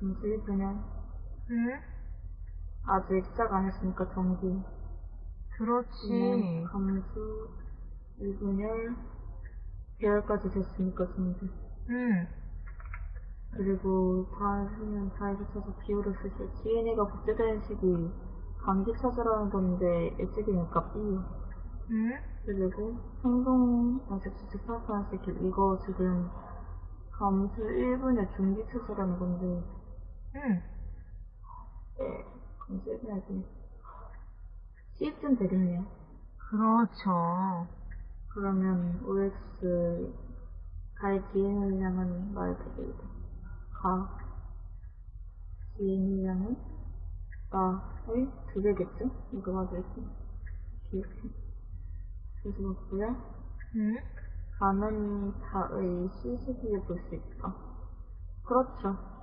감수 1분열. 응? 아직 시작 안 했으니까. 얘는 그렇지. 감수 1분열. 배열까지 됐으니까 정기. 응. 그리고 다시는 잘 붙여서 비율을 쓰실 DNA가 복제되는 식이 감기 찾으라는 건데 예측이니까 B요. 응? 그리고 행동 연습 수직 파악하는 스킬 이거 지금 감수 1분의 중기 찾으라는 건데 응. 네, 감수 1분의 중기 C쯤 되겠네요. 그렇죠. 그러면 OX 가의 DNA량은 말 되겠다. 가 DNA량은 나의 두 배겠죠? 이거 맞을지 기억해. 그래서 맞고요. 응? 가는 다의 CCTV에 볼 수 있다. 그렇죠.